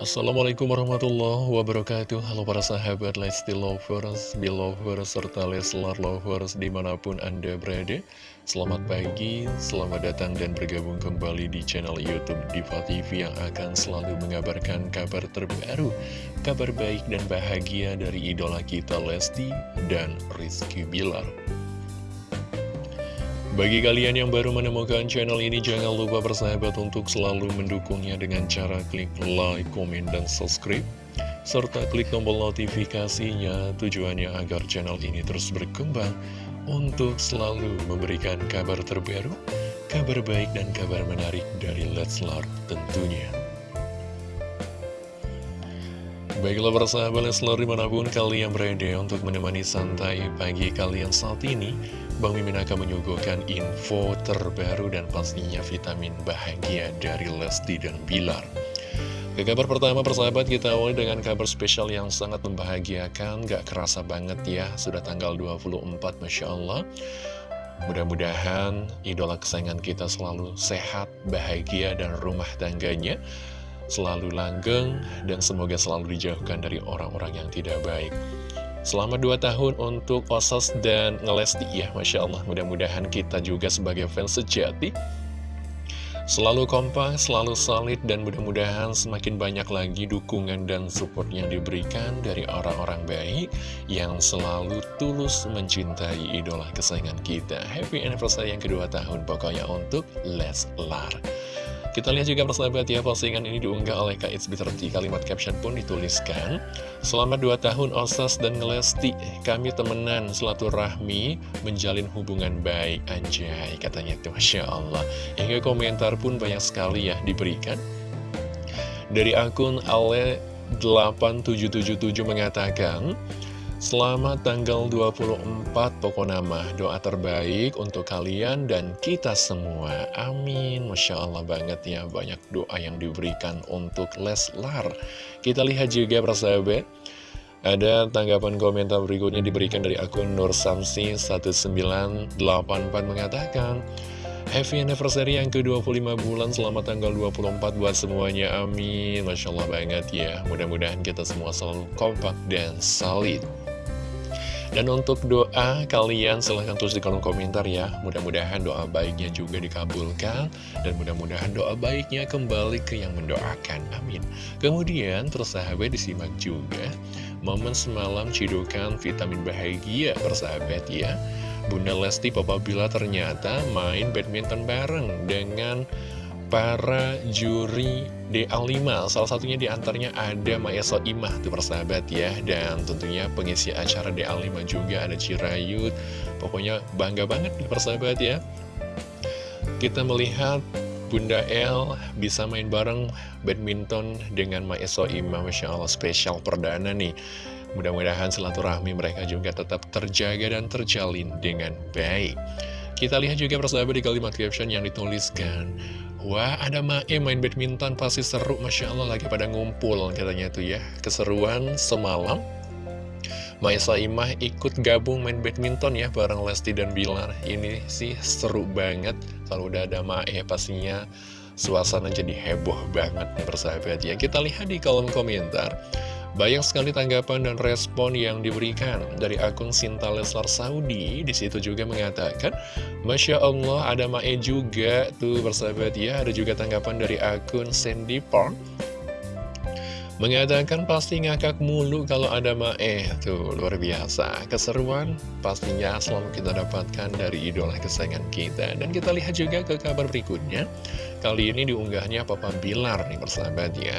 Assalamualaikum warahmatullahi wabarakatuh. Halo para sahabat Lesti Lovers, Belovers, serta Leslar Lovers di mana pun Anda berada. Selamat pagi, selamat datang dan bergabung kembali di channel Youtube Diva TV Yang akan selalu mengabarkan kabar terbaru Kabar baik dan bahagia dari idola kita Lesti dan Rizky Bilar bagi kalian yang baru menemukan channel ini, jangan lupa bersahabat untuk selalu mendukungnya dengan cara klik like, komen, dan subscribe. Serta klik tombol notifikasinya tujuannya agar channel ini terus berkembang untuk selalu memberikan kabar terbaru, kabar baik, dan kabar menarik dari Leslar tentunya. Baiklah persahabat Leslar di mana pun kalian berada untuk menemani santai pagi kalian saat ini Bang Mimin akan menyuguhkan info terbaru dan pastinya vitamin bahagia dari Lesti dan Bilar. Ke kabar pertama persahabat kita awali dengan kabar spesial yang sangat membahagiakan, gak kerasa banget ya, sudah tanggal 24 Masya Allah. Mudah-mudahan idola kesayangan kita selalu sehat, bahagia, dan rumah tangganya selalu langgeng dan semoga selalu dijauhkan dari orang-orang yang tidak baik. Selama 2 tahun untuk Osas dan Ngelesti ya Masya Allah mudah-mudahan kita juga sebagai fans sejati Selalu kompak, selalu solid, dan mudah-mudahan semakin banyak lagi dukungan dan support yang diberikan dari orang-orang baik yang selalu tulus mencintai idola kesayangan kita. Happy anniversary yang kedua tahun pokoknya untuk Leslar. Kita lihat juga persahabat ya, postingan ini diunggah oleh Kak It's Kalimat caption pun dituliskan, Selamat 2 tahun Osas dan Ngelesti, kami temenan rahmi menjalin hubungan baik, anjay, katanya itu Masya Allah. Hingga komentar pun banyak sekali ya diberikan. Dari akun Ale8777 mengatakan, Selamat tanggal 24 pokok nama. Doa terbaik untuk kalian dan kita semua. Amin. Masya Allah banget ya Banyak doa yang diberikan untuk Leslar. Kita lihat juga persahabat. Ada tanggapan komentar berikutnya diberikan dari akun Nur Samsi 1984 mengatakan Happy anniversary yang ke-25 bulan. Selamat tanggal 24 buat semuanya. Amin. Masya Allah banget ya. Mudah-mudahan kita semua selalu kompak dan solid dan untuk doa kalian silahkan tulis di kolom komentar ya. Mudah-mudahan doa baiknya juga dikabulkan Dan mudah-mudahan doa baiknya kembali ke yang mendoakan. Amin. Kemudian terus sahabat disimak juga Momen semalam cidukan vitamin bahagia persahabat ya. Bunda Lesti Papa Bila ternyata main badminton bareng dengan para juri DA5 Salah satunya di antaranya ada Maeso Imah tuh persahabat ya. Dan tentunya pengisi acara DA5 juga ada Cirayut. Pokoknya bangga banget nih persahabat ya. Kita melihat Bunda El bisa main bareng badminton dengan Maeso Imah. Masya Allah spesial perdana nih. Mudah-mudahan silaturahmi mereka juga tetap terjaga dan terjalin dengan baik. Kita lihat juga persahabat di kalimat caption yang dituliskan Wah ada Mae main badminton pasti seru. Masya Allah lagi pada ngumpul katanya tuh ya. Keseruan semalam. Mae Saimah ikut gabung main badminton ya bareng Lesti dan Bilar. Ini sih seru banget. Kalau udah ada Mae pastinya suasana jadi heboh banget nih persahabat ya. Kita lihat di kolom komentar banyak sekali tanggapan dan respon yang diberikan dari akun Sinta Leslar Saudi. Di situ juga mengatakan, Masya Allah ada Mae juga tuh bersahabat ya. Ada juga tanggapan dari akun Sandy Park. Mengatakan pasti ngakak mulu kalau ada Mae Tuh luar biasa Keseruan pastinya selalu kita dapatkan dari idola kesayangan kita Dan kita lihat juga ke kabar berikutnya Kali ini diunggahnya Papa Bilar nih persahabat ya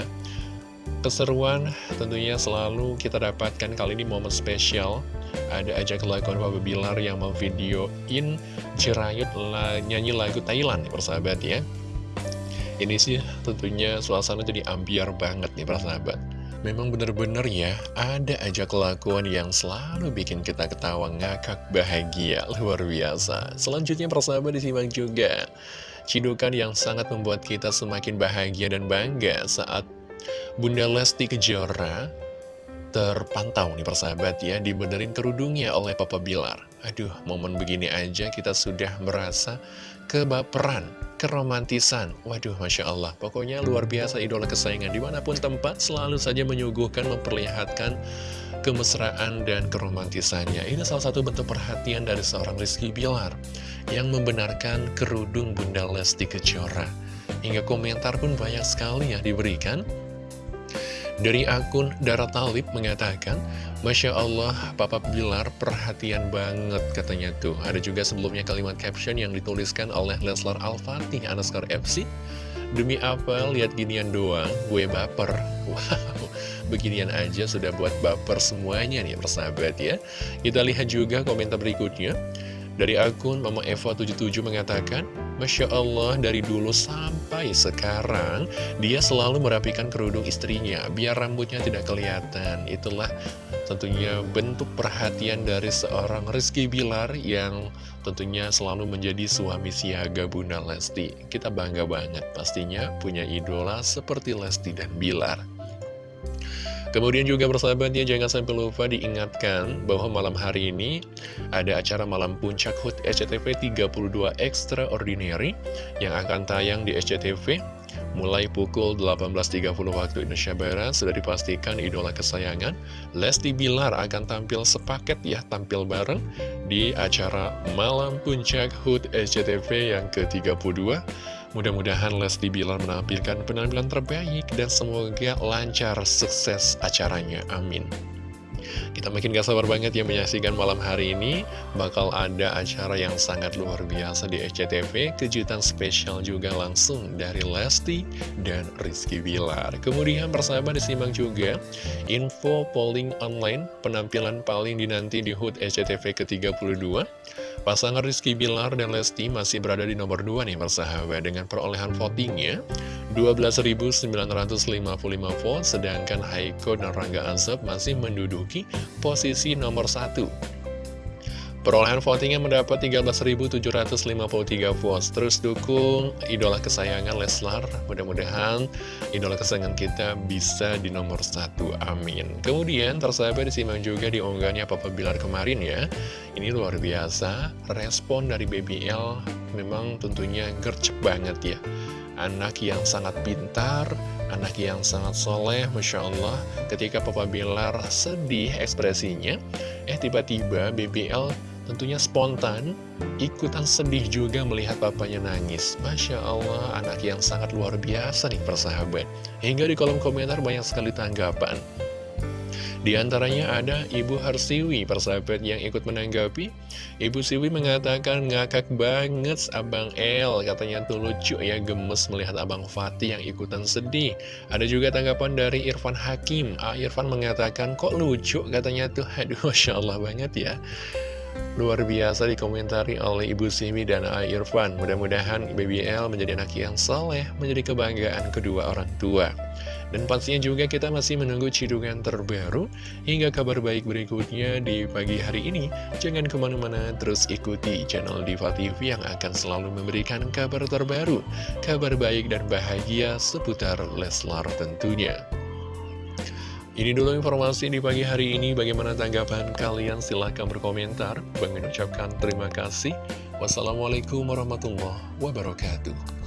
Keseruan tentunya selalu kita dapatkan kali ini momen spesial Ada aja kelakuan Papa Bilar yang memvideoin Cirayut nyanyi lagu Thailand nih persahabat ya Ini sih tentunya suasana jadi ambiar banget nih persahabat Memang bener-bener ya, ada aja kelakuan yang selalu bikin kita ketawa ngakak bahagia, luar biasa. Selanjutnya persahabat disimak juga. Cidukan yang sangat membuat kita semakin bahagia dan bangga saat Bunda Lesti Kejora terpantau nih persahabat ya Dibenerin kerudungnya oleh Papa Bilar. Aduh momen begini aja kita sudah merasa kebaperan Keromantisan. Waduh Masya Allah. Pokoknya luar biasa idola kesayangan Di mana pun tempat selalu saja menyuguhkan Memperlihatkan kemesraan dan keromantisannya. Ini salah satu bentuk perhatian dari seorang Rizky Bilar Yang membenarkan kerudung Bunda Lesti Kejora. Hingga komentar pun banyak sekali ya diberikan dari akun Dara Talib mengatakan, Masya Allah, Papa Bilar perhatian banget katanya tuh. Ada juga sebelumnya kalimat caption yang dituliskan oleh Leslar Al-Fatih, Anaskar FC. Demi apa, lihat ginian doang, gue baper. Wow, beginian aja sudah buat baper semuanya nih persahabat ya. Kita lihat juga komentar berikutnya. Dari akun Mama Eva77 mengatakan, Masya Allah, dari dulu sampai sekarang, dia selalu merapikan kerudung istrinya, biar rambutnya tidak kelihatan. Itulah tentunya bentuk perhatian dari seorang Rizky Bilar yang tentunya selalu menjadi suami siaga Bunda Lesti. Kita bangga banget pastinya punya idola seperti Lesti dan Bilar. Kemudian juga persahabatnya jangan sampai lupa diingatkan bahwa malam hari ini ada acara malam puncak HUT SCTV 32 Extraordinary yang akan tayang di SCTV mulai pukul 18.30 waktu Indonesia Barat. Sudah dipastikan idola kesayangan Lesti Bilar akan tampil sepaket ya tampil bareng di acara malam puncak HUT SCTV yang ke-32 Mudah-mudahan Lesti Bilar menampilkan penampilan terbaik dan semoga lancar sukses acaranya. Amin. Kita makin gak sabar banget ya menyaksikan malam hari ini. Bakal ada acara yang sangat luar biasa di SCTV Kejutan spesial juga langsung dari Lesti dan Rizky Bilar. Kemudian persahabat disimak juga Info polling online penampilan paling dinanti di HUT SCTV ke-32 Pasangan Rizky Bilar dan Lesti masih berada di nomor 2 nih persahabat dengan perolehan votingnya 12.955 vote sedangkan Haiko dan Rangga Azab masih menduduki posisi nomor 1 Perolehan votingnya mendapat 13.753 votes. Terus dukung idola kesayangan Leslar. Mudah-mudahan idola kesayangan kita bisa di nomor satu. Amin. Kemudian tersahabat disimak juga di unggahannya Papa Bilar kemarin ya. Ini luar biasa. Respon dari BBL memang tentunya gercep banget ya. Anak yang sangat pintar, anak yang sangat soleh, Masya Allah. Ketika Papa Bilar sedih ekspresinya, eh tiba-tiba BBL tentunya spontan, ikutan sedih juga melihat papanya nangis. Masya Allah, anak yang sangat luar biasa nih persahabat. Hingga di kolom komentar banyak sekali tanggapan. Di antaranya ada Ibu Harsiwi, persahabat yang ikut menanggapi. Ibu Siwi mengatakan ngakak banget Abang El, katanya tuh lucu ya gemes melihat Abang Fatih yang ikutan sedih. Ada juga tanggapan dari Irfan Hakim. Ah, Irfan mengatakan kok lucu katanya tuh, aduh Masya Allah banget ya. Luar biasa dikomentari oleh Ibu Simi dan A. Irfan. Mudah-mudahan BBL menjadi anak yang soleh, menjadi kebanggaan kedua orang tua. Dan pastinya juga kita masih menunggu cidungan terbaru hingga kabar baik berikutnya di pagi hari ini. Jangan ke mana-mana, terus ikuti channel Diva TV yang akan selalu memberikan kabar terbaru, kabar baik dan bahagia seputar Leslar tentunya. Ini dulu informasi di pagi hari ini. Bagaimana tanggapan kalian? Silahkan berkomentar. Bang ucapkan terima kasih. Wassalamualaikum warahmatullahi wabarakatuh.